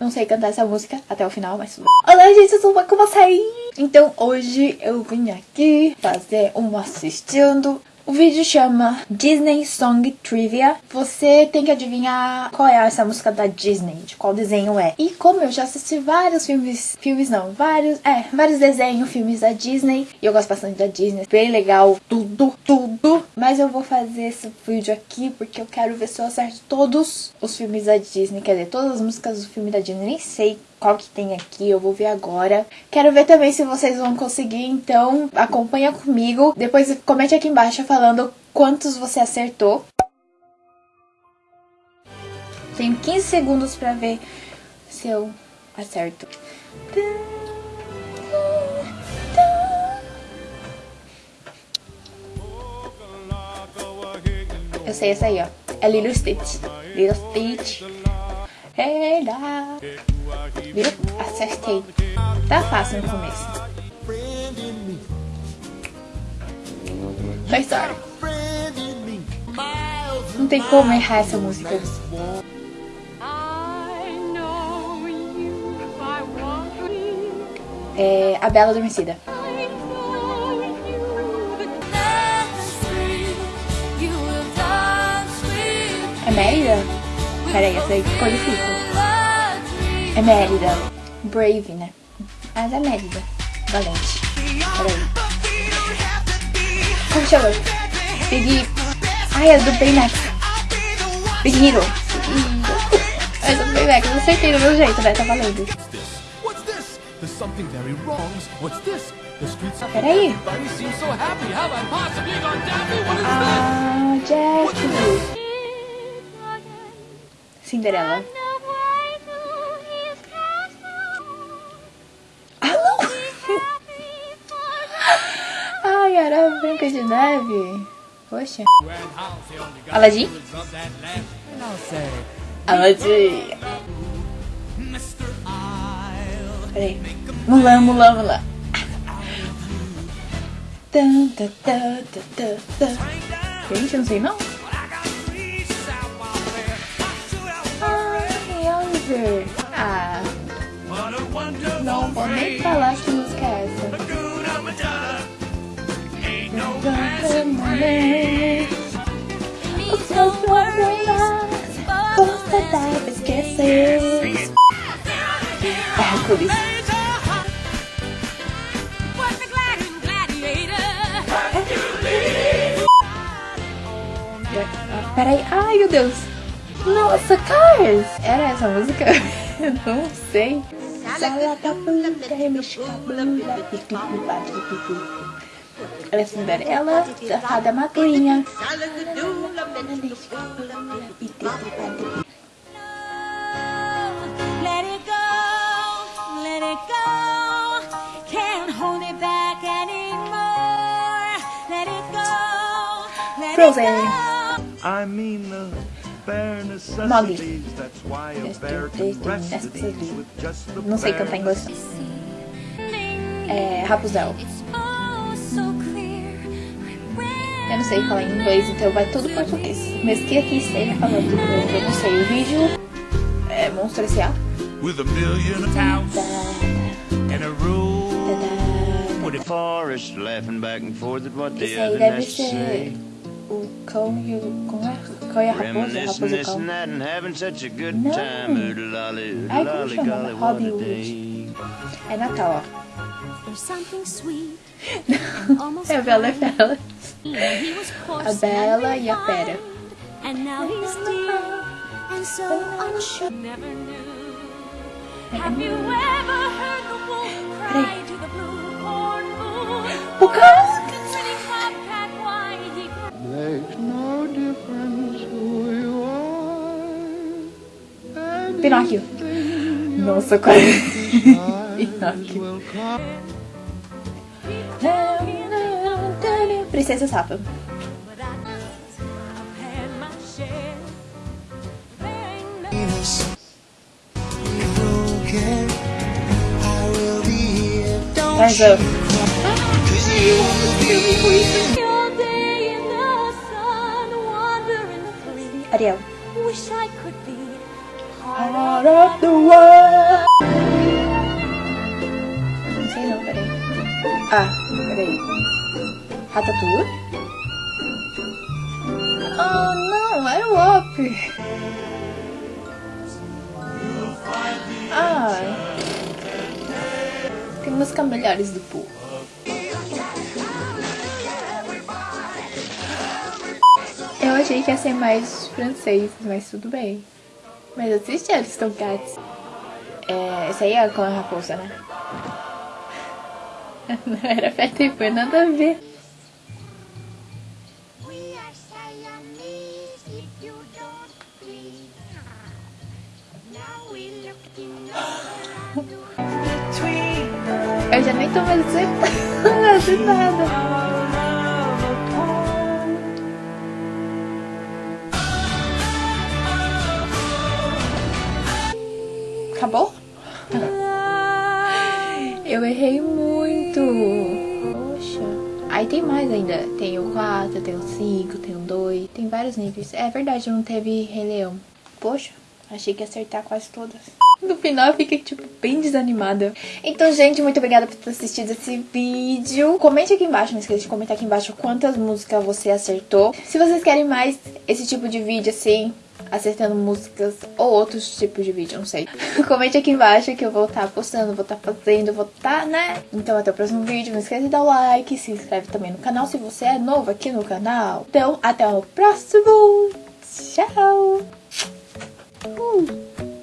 Não sei cantar essa música até o final, mas tudo. Olá, gente, tudo bem com vocês? Então, hoje eu vim aqui fazer um assistindo. O vídeo chama Disney Song Trivia. Você tem que adivinhar qual é essa música da Disney, de qual desenho é. E como eu já assisti vários filmes, filmes não, vários, é, vários desenhos, filmes da Disney. E eu gosto bastante da Disney, bem legal, tudo, tudo. Mas eu vou fazer esse vídeo aqui porque eu quero ver se eu acerto todos os filmes da Disney, quer dizer, todas as músicas do filme da Disney. Nem sei qual que tem aqui, eu vou ver agora. Quero ver também se vocês vão conseguir, então acompanha comigo. Depois comente aqui embaixo falando quantos você acertou. Tenho 15 segundos pra ver se eu acerto. Eu sei essa aí, ó. É Lilo Stitch. Lilo Stitch. Hey, lá. Viu? Acertei. Tá fácil no começo. Tá da história. Não tem como errar essa música. É A Bela Adormecida. É Mérida? Peraí, essa aí ficou difícil. É Mérida. Brave, né? Ah, mas é Mérida. Valente. Peraí. Chama? Big... Ai, é do Baymax. Big Hero. É do Baymax. Eu acertei do meu jeito, né? Tá valendo. What's this? There's something Era Branca de Neve. Poxa. Aladdin? Aladdin. Peraí. Mulan, Mulan, Mulan. Tan, tan, tan, tan. Gente, não sei não. Ai, Oliver. Ah, não vou nem falar que Hércules. Peraí, ai meu Deus. Nossa, Cars! Era essa música? Eu não sei. Ela é Cinderela, safada magrinha. Frozen. I mean the bare necessities. That's why a bear can rest at ease with just the Não sei cantar inglês. É Rapunzel. Clear. Eu não sei falar inglês, então vai tudo português. Mesmo que aqui esteja falando inglês, eu não sei. O vídeo é Monstro S.A. With a million house and a room. With the forest laughing back and forth at what the other say o cão e o. Como é? O cão e a raposa? A raposa e o cão. Não! Ai, como chama? Robin É Natal, ó. é a Bela e Fera. A Bela e a Fera. O cão! Pinóquio. Nossa, quase. Pinóquio. Princesa Sapa. Mas eu... Ariel. Out of the world. Não sei não, peraí. Ah, peraí. Ratatouille? Oh, não, era o Up. Ah. Tem músicas melhores do Pooh. Eu achei que ia ser mais francês, mas tudo bem. Mas assisti Aristocats. É, essa aí é com a raposa, né? Não era Peter e foi nada a ver. Eu já nem tô mais acertando nada. Acabou? Eu errei muito. Poxa. Aí tem mais ainda. Tem o 4, tem o 5, tem o 2. Tem vários níveis. É verdade, não teve Rei Leão. Poxa, achei que ia acertar quase todas. No final eu fiquei, tipo, bem desanimada. Então, gente, muito obrigada por ter assistido esse vídeo. Comente aqui embaixo, não esqueça de comentar aqui embaixo quantas músicas você acertou. Se vocês querem mais esse tipo de vídeo, assim, acertando músicas ou outros tipos de vídeo, não sei. Comente aqui embaixo que eu vou estar postando, vou estar fazendo, vou estar, né? Então, até o próximo vídeo. Não esqueça de dar o like, se inscreve também no canal se você é novo aqui no canal. Então, até o próximo. Tchau! Uh.